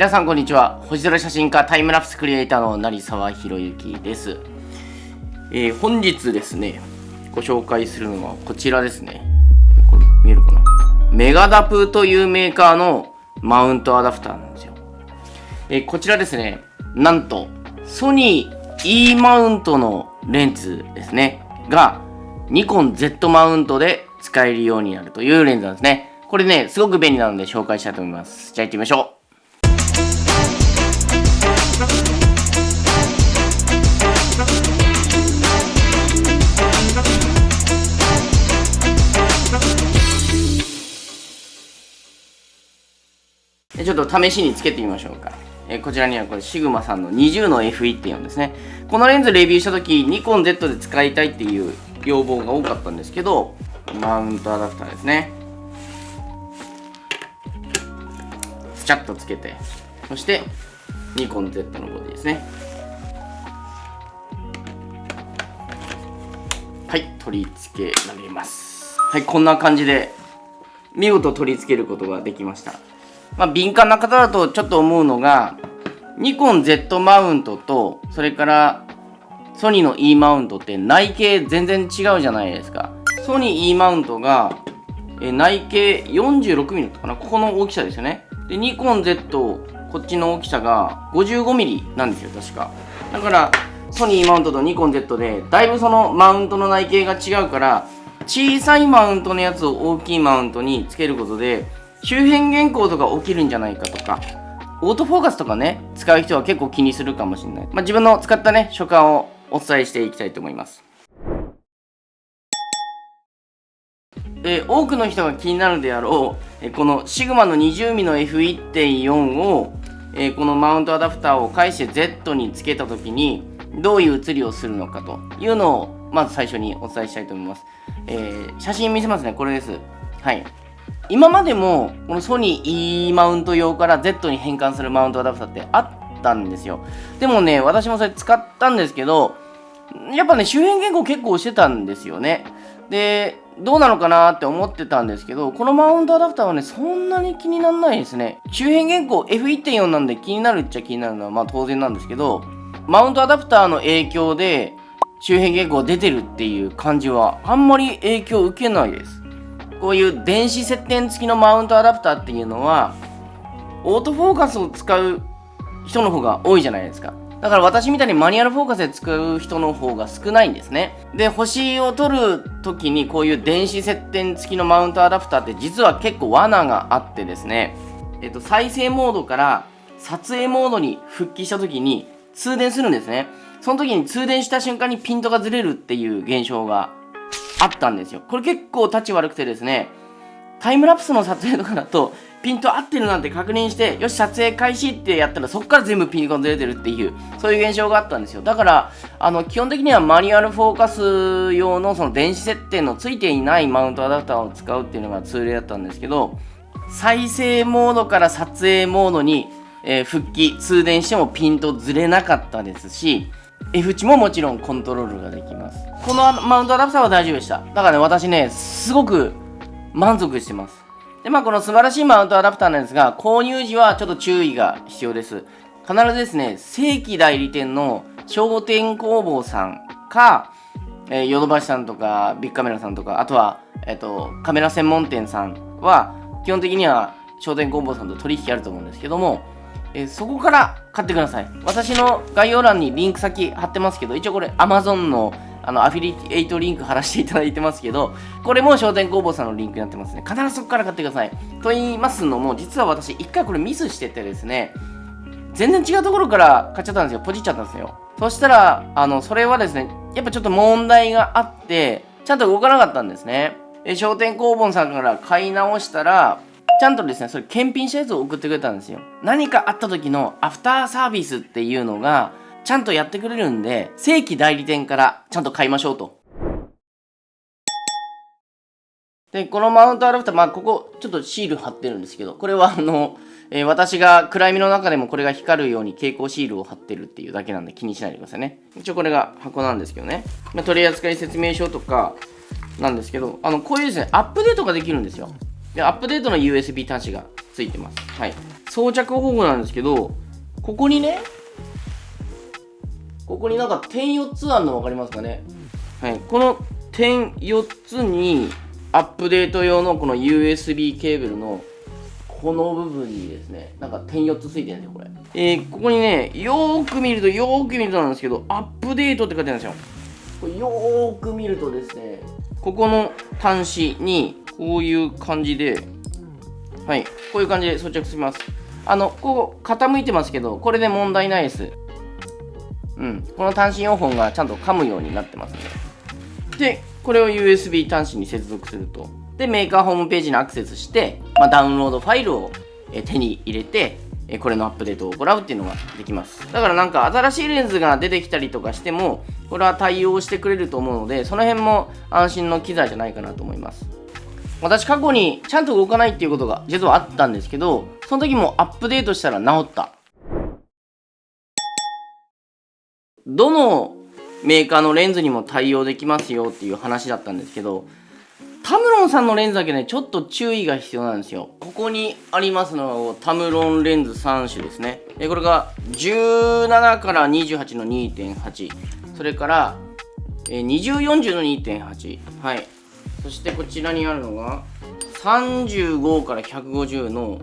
皆さんこんにちは。星空写真家タイムラプスクリエイターの成沢宏之です、えー本日ですねご紹介するのはこちらですね。これ見えるかな？メガダプというメーカーのマウントアダプターなんですよ、えーこちらですねなんとソニー E マウントのレンズですね。がニコン Z マウントで使えるようになるというレンズなんですね。これねすごく便利なので紹介したいと思います。じゃあ行ってみましょう。ちょっと試しにつけてみましょうか。えこちらにはこれシグマさんの20の F1.4 ですね。このレンズレビューした時ニコン Z で使いたいっていう要望が多かったんですけど、マウントアダプターですね。スチャッとつけて、そしてニコン Z のボディですね。はい、取り付けられます。はい、こんな感じで見事取り付けることができました。まあ、敏感な方だとちょっと思うのが、ニコン Z マウントと、それからソニーの E マウントって内径全然違うじゃないですか。ソニー E マウントが、え内径 46mm かなここの大きさですよね。で、ニコン Z、こっちの大きさが 55mm なんですよ、確か。だから、ソニーマウントとニコン Z で、だいぶそのマウントの内径が違うから、小さいマウントのやつを大きいマウントにつけることで、周辺原稿とか起きるんじゃないかとか、オートフォーカスとかね、使う人は結構気にするかもしれない。まあ、自分の使ったね、所感をお伝えしていきたいと思います。えー多くの人が気になるであろう、えーこのシグマの 20mm の F1.4 を、えーこのマウントアダプターを返して Z につけた時にどういう写りをするのかというのをまず最初にお伝えしたいと思います、えー写真見せますねこれですはい今までもこのソニー E マウント用から Z に変換するマウントアダプターってあったんですよ。でもね私もそれ使ったんですけどやっぱね周辺原稿結構してたんですよね。でどうなのかなって思ってたんですけどこのマウントアダプターはねそんなに気にならないですね。周辺原稿 F1.4 なんで気になるっちゃ気になるのはまあ当然なんですけどマウントアダプターの影響で周辺原稿出てるっていう感じはあんまり影響受けないです。こういう電子接点付きのマウントアダプターっていうのはオートフォーカスを使う人の方が多いじゃないですか。だから私みたいにマニュアルフォーカスで使う人の方が少ないんですね。で星を撮る時にこういう電子接点付きのマウントアダプターって実は結構罠があってですね。えっと再生モードから撮影モードに復帰した時に通電するんですね。その時に通電した瞬間にピントがずれるっていう現象があったんですよ。これ結構立ち悪くてですねタイムラプスの撮影とかだとピント合ってるなんて確認してよし撮影開始ってやったらそこから全部ピントがずれてるっていうそういう現象があったんですよ。だからあの基本的にはマニュアルフォーカス用のその電子接点のついていないマウントアダプターを使うっていうのが通例だったんですけど再生モードから撮影モードに、えー復帰通電してもピントずれなかったですし F 値ももちろんコントロールができます。このマウントアダプターは大丈夫でした。だからね私ねすごく満足してます。でまあこの素晴らしいマウントアダプターなんですが購入時はちょっと注意が必要です。必ずですね正規代理店の商店工房さんかヨドバシさんとかビッグカメラさんとかあとは、えっとカメラ専門店さんは基本的には商店工房さんと取引あると思うんですけども、えーそこから買ってください私の概要欄にリンク先貼ってますけど一応これ Amazon のあのアフィリエイトリンク貼らせていただいてますけどこれも商店工房さんのリンクになってますね必ずそこから買ってくださいと言いますのも実は私一回これミスしててですね全然違うところから買っちゃったんですよ。ポチっちゃったんですよ。そしたら、あの、それはですね、やっぱちょっと問題があって、ちゃんと動かなかったんですね。え商店工房さんから買い直したら、ちゃんとですね、それ検品したやつを送ってくれたんですよ。何かあった時のアフターサービスっていうのが、ちゃんとやってくれるんで、正規代理店からちゃんと買いましょうと。で、このマウントアダプター、まあ、ここ、ちょっとシール貼ってるんですけど、これは、あの、えー私が暗闇の中でもこれが光るように蛍光シールを貼ってるっていうだけなんで気にしないでくださいね。一応これが箱なんですけどね。まあ、取扱説明書とかなんですけど、あの、こういうですね、アップデートができるんですよ。で、アップデートの USB 端子がついてます。はい。装着方法なんですけど、ここにね、ここになんか点4つあるの分かりますかね？はい。この点4つに、アップデート用のこの USB ケーブルのこの部分にですね、なんか点4つついてるんですよ、これ。えー、ここにね、よーく見ると、よーく見るとなんですけど、アップデートって書いてあるんですよ。これよーく見るとですね、ここの端子に、こういう感じで、はい、こういう感じで装着します。あの、ここ傾いてますけど、これで問題ないです。うん、この端子4本がちゃんと噛むようになってますね。で、これを USB 端子に接続すると。で、メーカーホームページにアクセスして、まあ、ダウンロードファイルを手に入れて、これのアップデートを行うっていうのができます。だからなんか新しいレンズが出てきたりとかしても、これは対応してくれると思うので、その辺も安心の機材じゃないかなと思います。私過去にちゃんと動かないっていうことが実はあったんですけど、その時もアップデートしたら治った。どのメーカーのレンズにも対応できますよっていう話だったんですけど、タムロンさんのレンズだけね、ちょっと注意が必要なんですよ。ここにありますのはタムロンレンズ3種ですね。えこれが17から28の2.8。それから、え2040の2.8。はい。そしてこちらにあるのが35から150の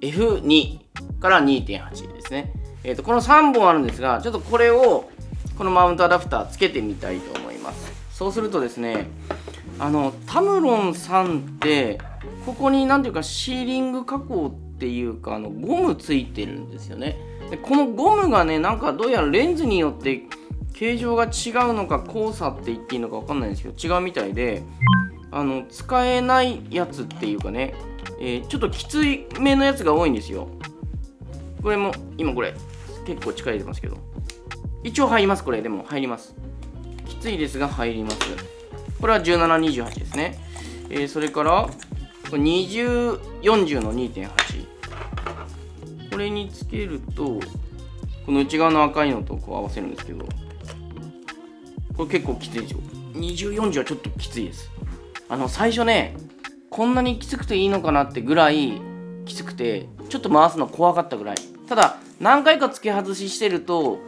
F2 から2.8ですね。えーと、この3本あるんですが、ちょっとこれをこのマウントアダプターつけてみたいと思います。そうするとですね、あのタムロンさんってここに何ていうかシーリング加工っていうかあのゴムついてるんですよね。でこのゴムがねなんかどうやらレンズによって形状が違うのか交差って言っていいのか分かんないんですけど違うみたいであの使えないやつっていうかね、えー、ちょっときついめのやつが多いんですよ。これも今これ結構力入れてますけど。一応入りますこれ。でも入ります。きついですが入ります。これは1728ですね、えー、それから2040の2.8これにつけるとこの内側の赤いのとこう合わせるんですけど。これ結構きついですよ。2040はちょっときついです。あの最初ねこんなにきつくていいのかなってぐらいきつくてちょっと回すの怖かったぐらい。ただ何回か付け外ししてると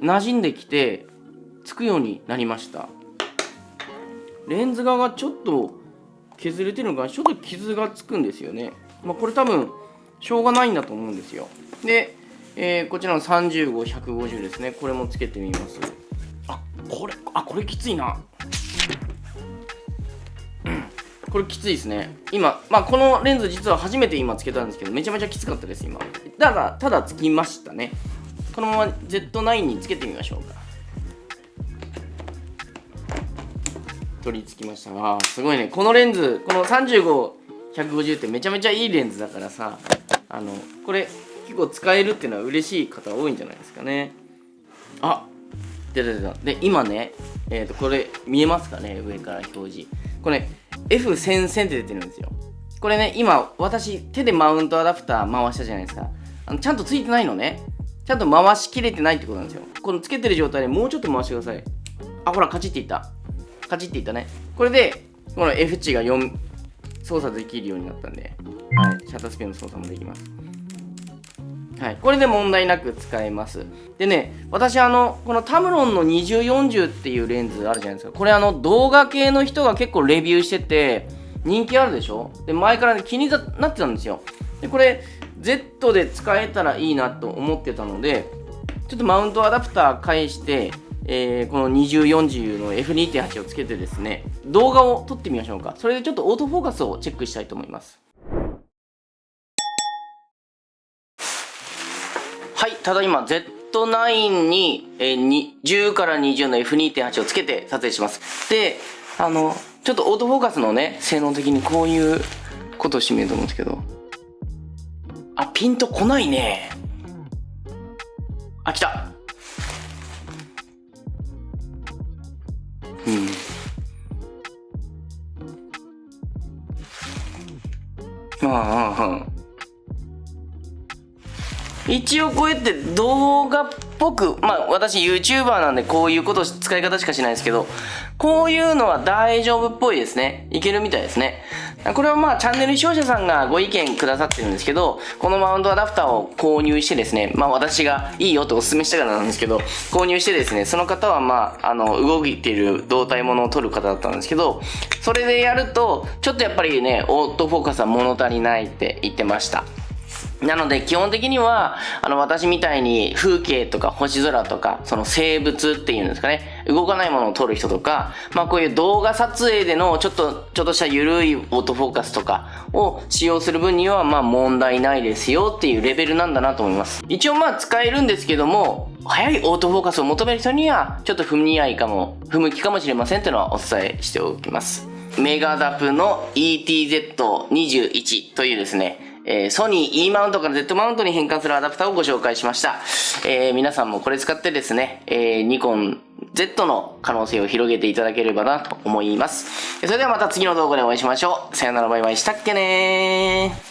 馴染んできてつくようになりました。レンズ側がちょっと削れてるのがちょっと傷がつくんですよね、まあ、これ多分しょうがないんだと思うんですよ。で、えー、こちらの35150ですね。これもつけてみます。あこれあこれきついな。これきついですね。今まあこのレンズ実は初めて今つけたんですけどめちゃめちゃきつかったです今。ただただつきましたね。このまま Z9 につけてみましょうか。取り付きました。わすごいね。このレンズこの35150ってめちゃめちゃいいレンズだからさあのこれ結構使えるっていうのは嬉しい方多いんじゃないですかね。あ出た出た。で今ねえっ、ー、とこれ見えますかね？上から表示。これ F1000 線って出てるんですよ。これね今私手でマウントアダプター回したじゃないですか。あのちゃんとついてないのね。ちゃんと回しきれてないってことなんですよ。このつけてる状態でもうちょっと回してください。あほらカチッていった。カチッていったね。これでこの F 値が4操作できるようになったんで。はい。シャッタースピンの操作もできますはい、これで問題なく使えます。でね、私あの、このタムロンの2040っていうレンズあるじゃないですか。これあの、動画系の人が結構レビューしてて、人気あるでしょ？で、前から、ね、気になってたんですよ。で、これ、Z で使えたらいいなと思ってたので、ちょっとマウントアダプター返して、えー、この2040の F2.8 をつけてですね、動画を撮ってみましょうか。それでちょっとオートフォーカスをチェックしたいと思います。はいただいま Z9 に、えー、10から20の F2.8 をつけて撮影します。であのちょっとオートフォーカスのね性能的にこういうことをしてみると思うんですけど。あピンとこないね。あ来た。うん。まああああ一応こうやって動画っぽく、まあ私 YouTuber なんでこういうこと使い方しかしないですけど、こういうのは大丈夫っぽいですね。いけるみたいですね。これはまあチャンネル視聴者さんがご意見くださってるんですけど、このマウントアダプターを購入してですね、まあ私がいいよとお勧めしたからなんですけど、購入してですね、その方はまあ、あの、動いている胴体ものを撮る方だったんですけど、それでやると、ちょっとやっぱりね、オートフォーカスは物足りないって言ってました。なので基本的には、あの私みたいに風景とか星空とか、その生物っていうんですかね、動かないものを撮る人とか、まあこういう動画撮影でのちょっと、ちょっとした緩いオートフォーカスとかを使用する分にはまあ問題ないですよっていうレベルなんだなと思います。一応まあ使えるんですけども、速いオートフォーカスを求める人にはちょっと不似合いかも、不向きかもしれませんっていうのはお伝えしておきます。メガダプの ETZ21 というですね、えー、ソニー E マウントから Z マウントに変換するアダプターをご紹介しました。えー、皆さんもこれ使ってですね、えー、ニコン Z の可能性を広げていただければなと思います。それではまた次の動画でお会いしましょう。さよならバイバイしたっけねー。